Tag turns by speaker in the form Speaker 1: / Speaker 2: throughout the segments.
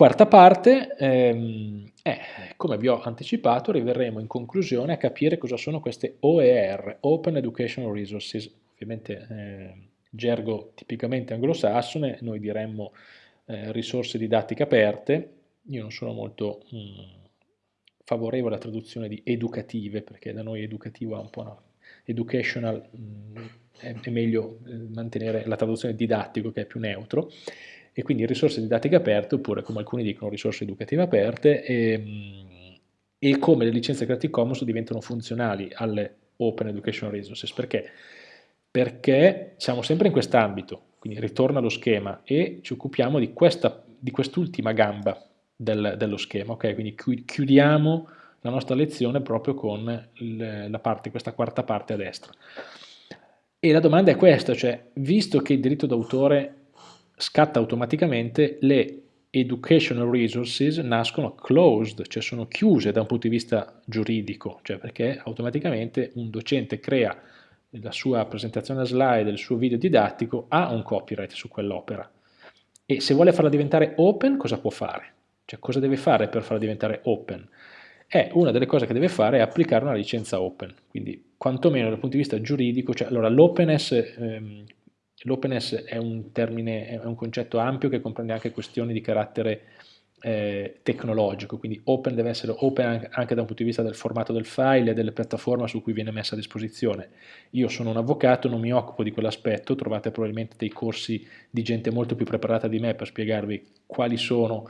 Speaker 1: Quarta parte, ehm, eh, come vi ho anticipato, arriveremo in conclusione a capire cosa sono queste OER, Open Educational Resources, ovviamente eh, gergo tipicamente anglosassone, noi diremmo eh, risorse didattiche aperte, io non sono molto mh, mm, favorevole alla traduzione di educative, perché da noi educativo ha un po' una educational, mh, mm, è, è, meglio eh, mantenere la traduzione didattico che è più neutro, e quindi risorse didattiche aperte, oppure come alcuni dicono risorse educative aperte, e, ehm, e come le licenze Creative Commons diventano funzionali alle Open Educational Resources. Perché? Perché siamo sempre in quest'ambito, quindi ritorna allo schema e ci occupiamo di, quest'ultima gamba del, dello schema, ok? Quindi chiudiamo la nostra lezione proprio con il, parte, questa quarta parte a destra. E la domanda è questa, cioè, visto che il diritto d'autore scatta automaticamente le educational resources nascono closed, cioè sono chiuse da un punto di vista giuridico, cioè perché automaticamente un docente crea la sua presentazione a slide, il suo video didattico, ha un copyright su quell'opera. E se vuole farla diventare open, cosa può fare? Cioè cosa deve fare per farla diventare open? Eh, una delle cose che deve fare è applicare una licenza open, quindi quantomeno dal punto di vista giuridico, cioè allora l'openness ehm, L'openness è un termine, è un concetto ampio che comprende anche questioni di carattere eh, tecnologico, quindi open deve essere open anche da un punto di vista del formato del file e delle piattaforme su cui viene messa a disposizione. Io sono un avvocato, non mi occupo di quell'aspetto, trovate probabilmente dei corsi di gente molto più preparata di me per spiegarvi quali sono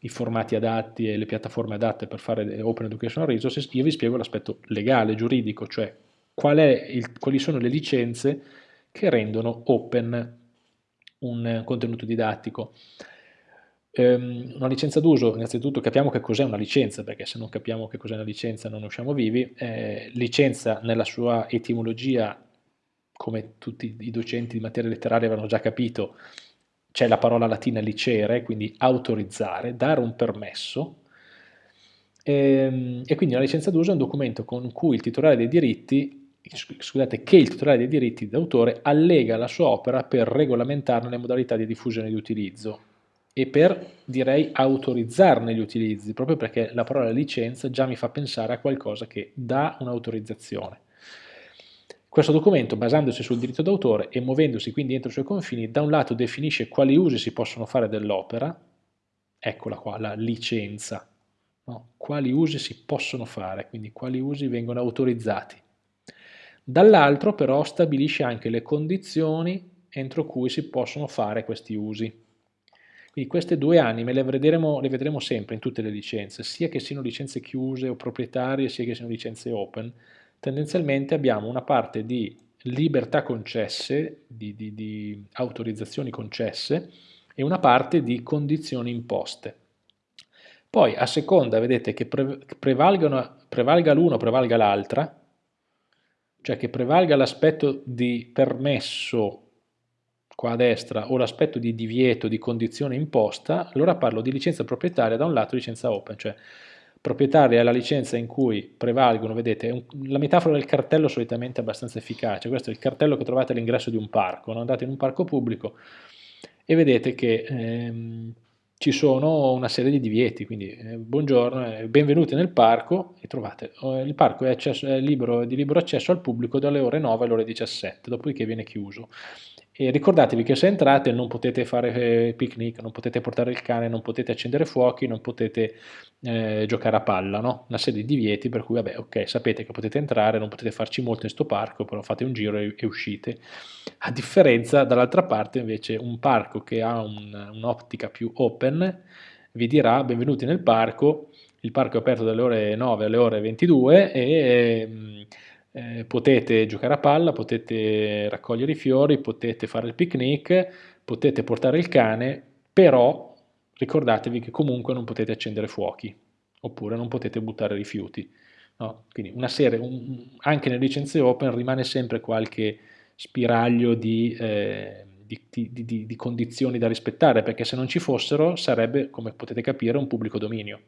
Speaker 1: i formati adatti e le piattaforme adatte per fare Open Educational Resources, io vi spiego l'aspetto legale, giuridico, cioè qual il, quali sono le licenze che rendono open un contenuto didattico. Um, una licenza d'uso, innanzitutto capiamo che cos'è una licenza, perché se non capiamo che cos'è una licenza non usciamo vivi. Eh, licenza nella sua etimologia, come tutti i docenti di materia letteraria avranno già capito, c'è la parola latina licere, quindi autorizzare, dare un permesso, e, ehm, e quindi una licenza d'uso è un documento con cui il titolare dei diritti scusate, che il titolare dei diritti d'autore allega la sua opera per regolamentarne le modalità di diffusione e di utilizzo e per, direi, autorizzarne gli utilizzi, proprio perché la parola licenza già mi fa pensare a qualcosa che dà un'autorizzazione. Questo documento, basandosi sul diritto d'autore e muovendosi quindi entro i suoi confini, da un lato definisce quali usi si possono fare dell'opera, eccola qua, la licenza, no? quali usi si possono fare, quindi quali usi vengono autorizzati Dall'altro però stabilisce anche le condizioni entro cui si possono fare questi usi. Quindi queste due anime le vedremo, le vedremo sempre in tutte le licenze, sia che siano licenze chiuse o proprietarie, sia che siano licenze open. Tendenzialmente abbiamo una parte di libertà concesse, di, di, di autorizzazioni concesse, e una parte di condizioni imposte. Poi a seconda, vedete, che prevalga l'uno o prevalga l'altra, cioè che prevalga l'aspetto di permesso qua a destra o l'aspetto di divieto di condizione imposta, allora parlo di licenza proprietaria da un lato licenza open, cioè proprietaria è la licenza in cui prevalgono, vedete, un, la metafora del cartello solitamente è abbastanza efficace, questo è il cartello che trovate all'ingresso di un parco, no? andate in un parco pubblico e vedete che ehm, ci sono una serie di divieti, quindi eh, buongiorno, eh, benvenuti nel parco e trovate, eh, il parco è, accesso, è libero, di libero accesso al pubblico dalle ore 9 alle ore 17, dopodiché viene chiuso. E ricordatevi che se entrate non potete fare eh, picnic, non potete portare il cane, non potete accendere fuochi, non potete eh, giocare a palla, no? Una serie di divieti per cui, vabbè, ok, sapete che potete entrare, non potete farci molto in sto parco, però fate un giro e, e uscite. A differenza, dall'altra parte, invece, un parco che ha un'ottica un più open vi dirà benvenuti nel parco, il parco è aperto dalle ore 9 alle ore 22 e... Ehm, eh, potete giocare a palla, potete raccogliere i fiori, potete fare il picnic, potete portare il cane, però ricordatevi che comunque non potete accendere fuochi, oppure non potete buttare rifiuti. No? Quindi una serie, un, anche nelle licenze open rimane sempre qualche spiraglio di, eh, di, di, di, condizioni da rispettare, perché se non ci fossero sarebbe, come potete capire, un pubblico dominio.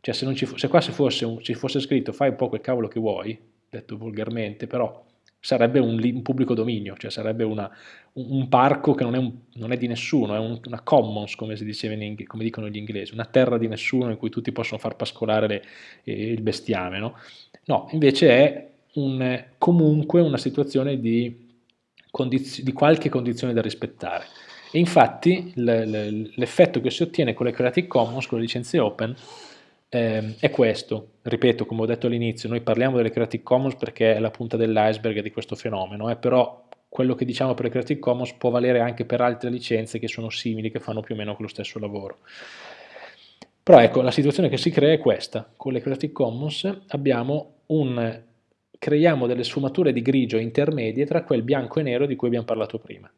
Speaker 1: Cioè se, ci, se qua ci fosse, un, ci fosse scritto fai un po' quel cavolo che vuoi, detto volgarmente, però sarebbe un, un pubblico dominio, cioè sarebbe una, un, un, parco che non è, un, non è di nessuno, è una commons come si diceva in come dicono gli inglesi, una terra di nessuno in cui tutti possono far pascolare le, eh, il bestiame, no? No, invece è un, comunque una situazione di, di qualche condizione da rispettare. E infatti l'effetto che si ottiene con le Creative Commons, con le licenze open, eh, è questo. Ripeto, come ho detto all'inizio, noi parliamo delle Creative Commons perché è la punta dell'iceberg di questo fenomeno, eh, però quello che diciamo per le Creative Commons può valere anche per altre licenze che sono simili, che fanno più o meno quello stesso lavoro. Però ecco, la situazione che si crea è questa. Con le Creative Commons un, creiamo delle sfumature di grigio intermedie tra quel bianco e nero di cui abbiamo parlato prima.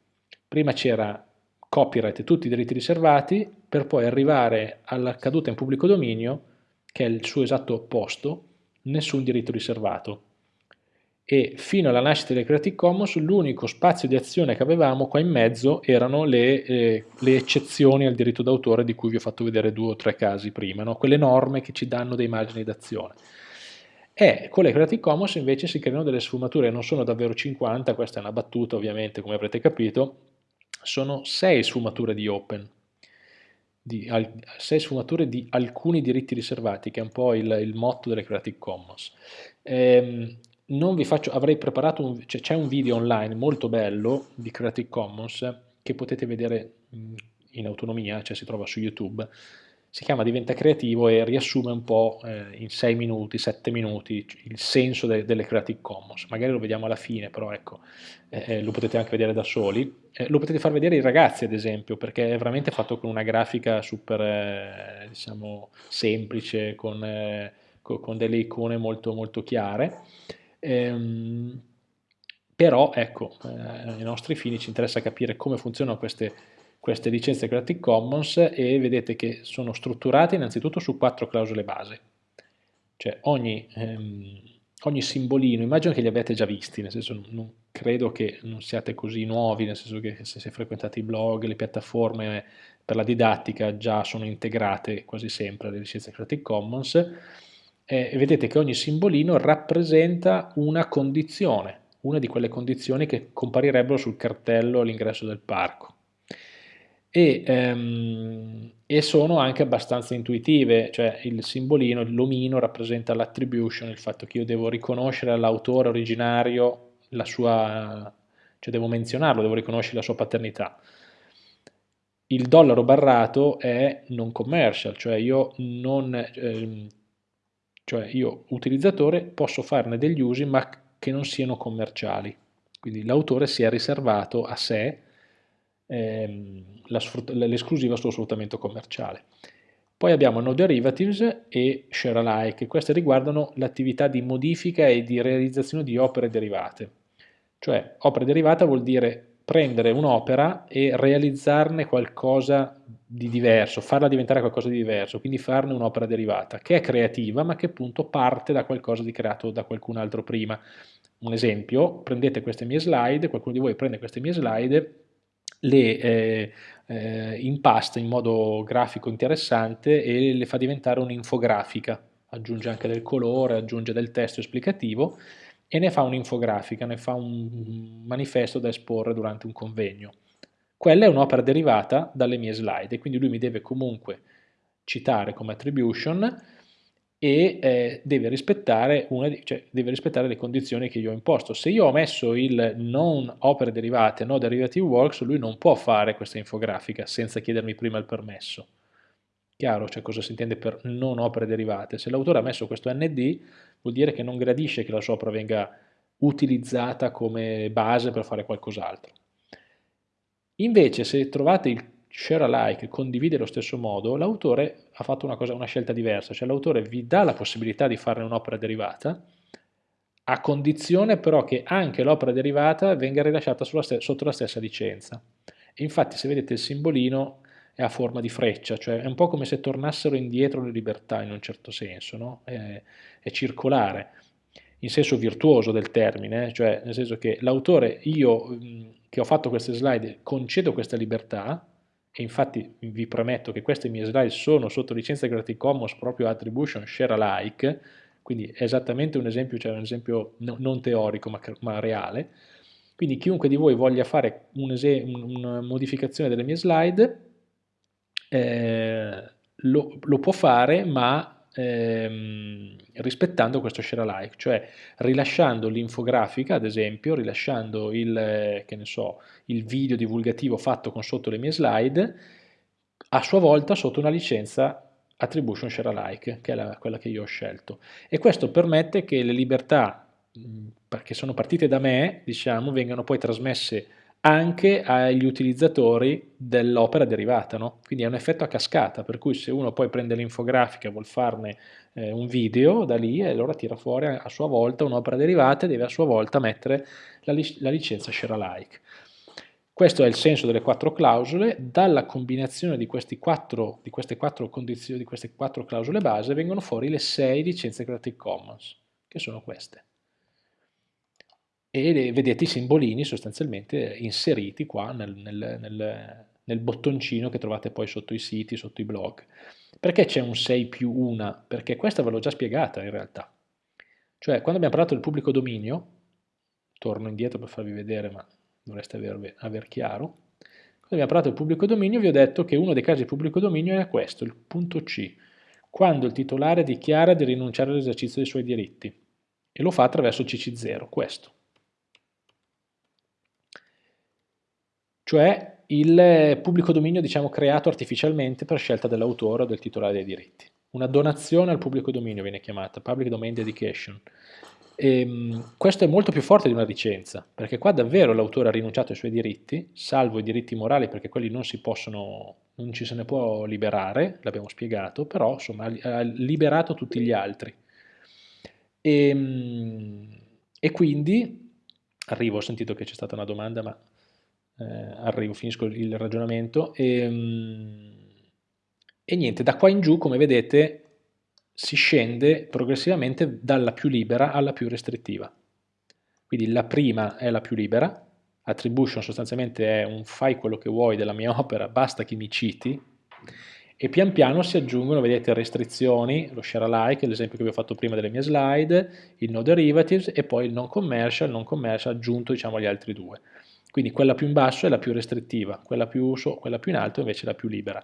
Speaker 1: Prima c'era copyright e tutti i diritti riservati, per poi arrivare alla caduta in pubblico dominio che è il suo esatto opposto, nessun diritto riservato. E fino alla nascita delle Creative Commons l'unico spazio di azione che avevamo qua in mezzo erano le, eh, le eccezioni al diritto d'autore di cui vi ho fatto vedere due o tre casi prima, no? quelle norme che ci danno dei margini d'azione. E con le Creative Commons invece si creano delle sfumature, non sono davvero 50, questa è una battuta ovviamente come avrete capito, sono 6 sfumature di open, di sei sfumature di alcuni diritti riservati, che è un po' il, il motto delle Creative Commons. Ehm, faccio, avrei preparato, cioè c'è un video online molto bello di Creative Commons che potete vedere in autonomia, cioè si trova su YouTube, si chiama Diventa creativo e riassume un po' eh, in 6 minuti, 7 minuti il senso de delle Creative Commons. Magari lo vediamo alla fine, però ecco, eh, eh, lo potete anche vedere da soli. Eh, lo potete far vedere ai ragazzi, ad esempio, perché è veramente fatto con una grafica super, eh, diciamo, semplice, con, eh, con, delle icone molto, molto chiare. Ehm, però, ecco, ai nostri fini ci interessa capire come funzionano queste queste licenze Creative Commons e vedete che sono strutturate innanzitutto su quattro clausole base. Cioè ogni, ehm, ogni simbolino, immagino che li abbiate già visti, nel senso non credo che non siate così nuovi, nel senso che se, se frequentate i blog, le piattaforme per la didattica già sono integrate quasi sempre alle licenze Creative Commons eh, vedete che ogni simbolino rappresenta una condizione, una di quelle condizioni che comparirebbero sul cartello all'ingresso del parco e, ehm, e, sono anche abbastanza intuitive, cioè il simbolino, l'omino rappresenta l'attribution, il fatto che io devo riconoscere all'autore originario la sua, cioè devo menzionarlo, devo riconoscere la sua paternità. Il dollaro barrato è non commercial, cioè io non, ehm, cioè io utilizzatore posso farne degli usi ma che non siano commerciali, quindi l'autore si è riservato a sé ehm, l'esclusiva sullo sfruttamento commerciale. Poi abbiamo no derivatives e share alike, queste riguardano l'attività di modifica e di realizzazione di opere derivate. Cioè, opera derivata vuol dire prendere un'opera e realizzarne qualcosa di diverso, farla diventare qualcosa di diverso, quindi farne un'opera derivata, che è creativa, ma che appunto parte da qualcosa di creato da qualcun altro prima. Un esempio, prendete queste mie slide, qualcuno di voi prende queste mie slide le eh, eh, impasta in modo grafico interessante e le fa diventare un'infografica, aggiunge anche del colore, aggiunge del testo esplicativo e ne fa un'infografica, ne fa un manifesto da esporre durante un convegno. Quella è un'opera derivata dalle mie slide e quindi lui mi deve comunque citare come attribution e eh, deve, rispettare una, cioè, deve rispettare le condizioni che io ho imposto. Se io ho messo il non opere derivate, no derivative works, lui non può fare questa infografica senza chiedermi prima il permesso. Chiaro, cioè cosa si intende per non opere derivate? Se l'autore ha messo questo ND vuol dire che non gradisce che la sua opera venga utilizzata come base per fare qualcos'altro. Invece se trovate il share alike, condivide allo stesso modo, l'autore ha fatto una, cosa, una scelta diversa, cioè l'autore vi dà la possibilità di farne un'opera derivata, a condizione però che anche l'opera derivata venga rilasciata sotto la stessa licenza. E infatti se vedete il simbolino è a forma di freccia, cioè è un po' come se tornassero indietro le libertà in un certo senso, no? è, è circolare, in senso virtuoso del termine, cioè nel senso che l'autore, io che ho fatto queste slide, concedo questa libertà, e infatti vi prometto che queste mie slide sono sotto licenza Creative Commons proprio Attribution Share Alike, quindi è esattamente un esempio, cioè un esempio no, non teorico ma, ma, reale, quindi chiunque di voi voglia fare un una modificazione delle mie slide eh, lo, lo, può fare ma ehm, rispettando questo share alike, cioè rilasciando l'infografica ad esempio, rilasciando il, eh, so, il video divulgativo fatto con sotto le mie slide, a sua volta sotto una licenza attribution share alike, che è la, quella che io ho scelto. E questo permette che le libertà, che sono partite da me, diciamo, vengano poi trasmesse anche agli utilizzatori dell'opera derivata, no? quindi è un effetto a cascata, per cui se uno poi prende l'infografica e vuol farne eh, un video da lì, allora tira fuori a sua volta un'opera derivata e deve a sua volta mettere la, lic la licenza share alike. Questo è il senso delle quattro clausole, dalla combinazione di, quattro, di queste quattro condizioni, di queste quattro clausole base vengono fuori le sei licenze Creative Commons, che sono queste. E vedete i simbolini sostanzialmente inseriti qua nel, nel, nel, nel bottoncino che trovate poi sotto i siti, sotto i blog. Perché c'è un 6 più 1? Perché questa ve l'ho già spiegata in realtà. Cioè, quando abbiamo parlato del pubblico dominio, torno indietro per farvi vedere, ma dovreste aver, aver chiaro. Quando abbiamo parlato del pubblico dominio vi ho detto che uno dei casi di pubblico dominio è questo, il punto C, quando il titolare dichiara di rinunciare all'esercizio dei suoi diritti e lo fa attraverso CC0, questo. Cioè il pubblico dominio diciamo, creato artificialmente per scelta dell'autore o del titolare dei diritti. Una donazione al pubblico dominio viene chiamata, Public Domain Dedication. E, ehm, questo è molto più forte di una licenza, perché qua davvero l'autore ha rinunciato ai suoi diritti, salvo i diritti morali perché quelli non si possono, non ci se ne può liberare, l'abbiamo spiegato, però insomma ha liberato tutti gli altri. E, ehm, e quindi, arrivo, ho sentito che c'è stata una domanda, ma eh, arrivo, finisco il ragionamento, e, ehm, e niente, da qua in giù, come vedete, si scende progressivamente dalla più libera alla più restrittiva. Quindi la prima è la più libera, attribution sostanzialmente è un fai quello che vuoi della mia opera, basta che mi citi, e pian piano si aggiungono, vedete, restrizioni, lo share alike, l'esempio che vi ho fatto prima delle mie slide, il no derivatives e poi il non commercial, non commercial aggiunto diciamo agli altri due. Quindi quella più in basso è la più restrittiva, quella più, quella più in alto invece è la più libera.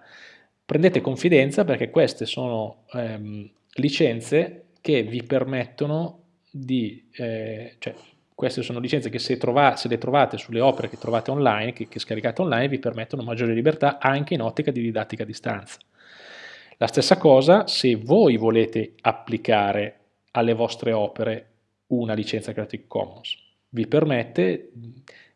Speaker 1: Prendete confidenza perché queste sono ehm, licenze che vi permettono di, eh, cioè queste sono licenze che se, trova, se, le trovate sulle opere che trovate online, che, che scaricate online, vi permettono maggiore libertà anche in ottica di didattica a distanza. La stessa cosa se voi volete applicare alle vostre opere una licenza Creative Commons. Vi permette,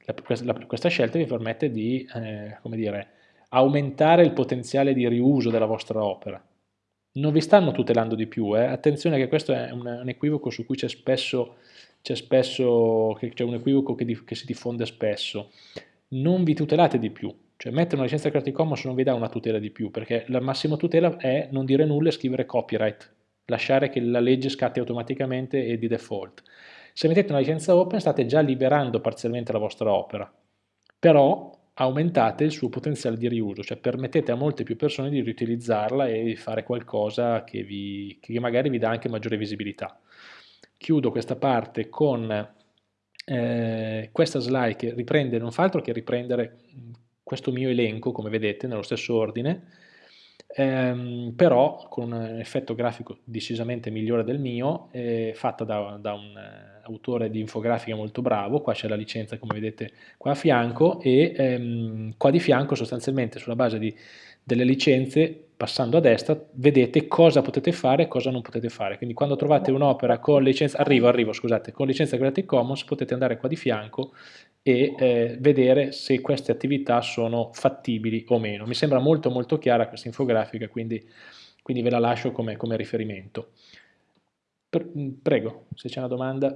Speaker 1: la, questa scelta vi permette di, eh, dire, aumentare il potenziale di riuso della vostra opera non vi stanno tutelando di più, eh? attenzione che questo è un, un equivoco su cui c'è spesso, spesso, un equivoco che, di, che, si diffonde spesso, non vi tutelate di più, cioè mettere una licenza Creative Commons non vi dà una tutela di più, perché la massima tutela è non dire nulla e scrivere copyright, lasciare che la legge scatti automaticamente e di default. Se mettete una licenza open state già liberando parzialmente la vostra opera, però aumentate il suo potenziale di riuso, cioè permettete a molte più persone di riutilizzarla e di fare qualcosa che, vi, che magari vi dà anche maggiore visibilità. Chiudo questa parte con eh, questa slide che riprende, non fa altro che riprendere questo mio elenco, come vedete, nello stesso ordine, ehm, però con un effetto grafico decisamente migliore del mio, eh, fatta da, da un eh, autore di infografica molto bravo, qua c'è la licenza come vedete qua a fianco e ehm, qua di fianco sostanzialmente sulla base di, delle licenze passando a destra vedete cosa potete fare e cosa non potete fare. Quindi quando trovate un'opera con licenza arrivo, arrivo, scusate, con licenza Creative Commons potete andare qua di fianco e eh, vedere se queste attività sono fattibili o meno. Mi sembra molto molto chiara questa infografica quindi, quindi ve la lascio come, come riferimento. Prego, se c'è una domanda